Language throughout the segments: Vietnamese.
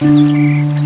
Música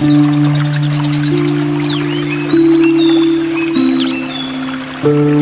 Thank you.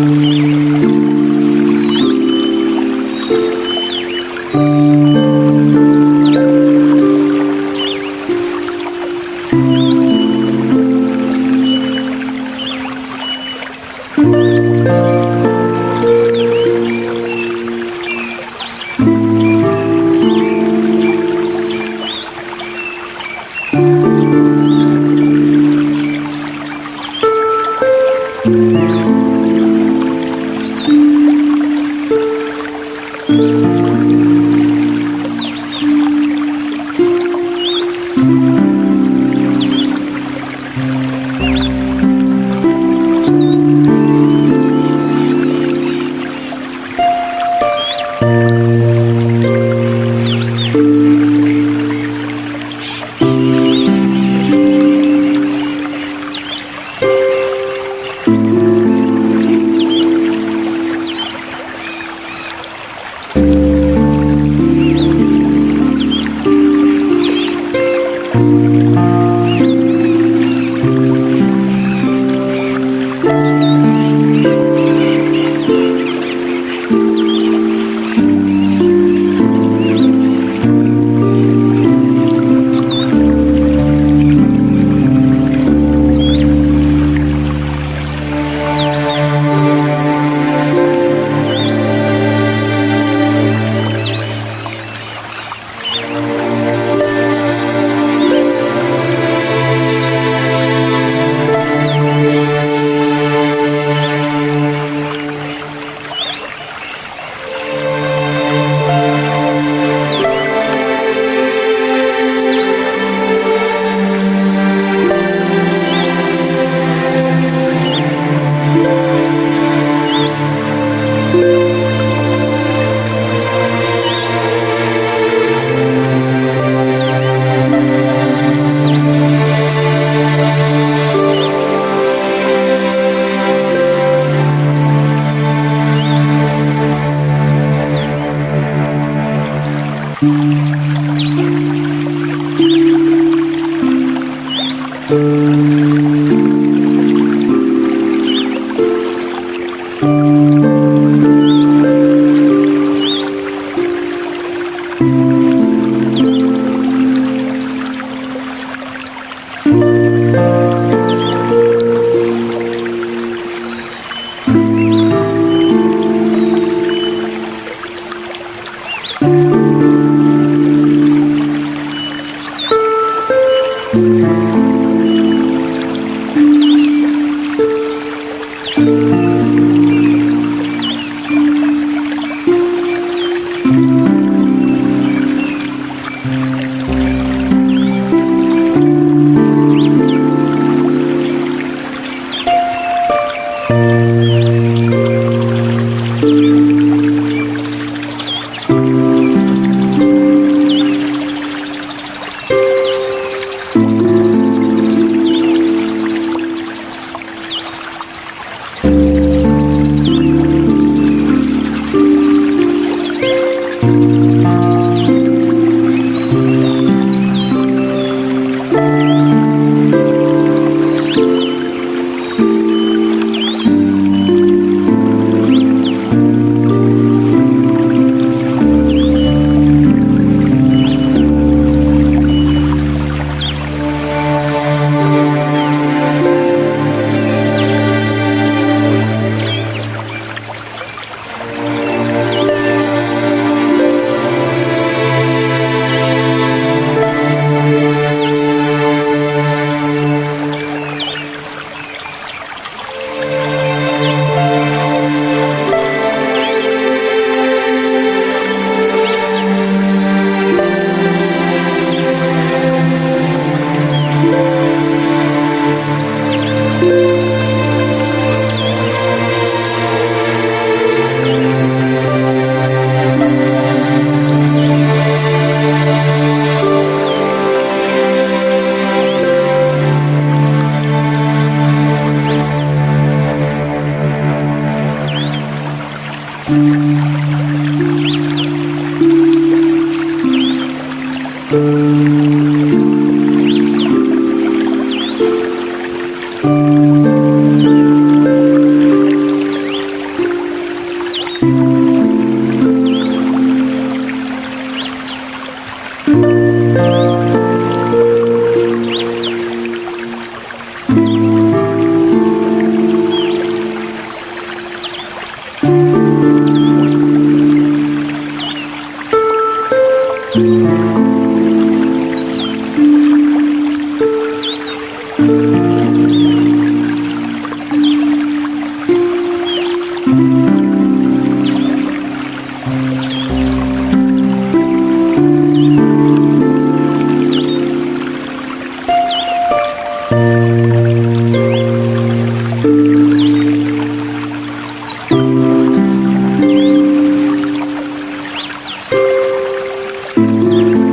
Música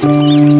Música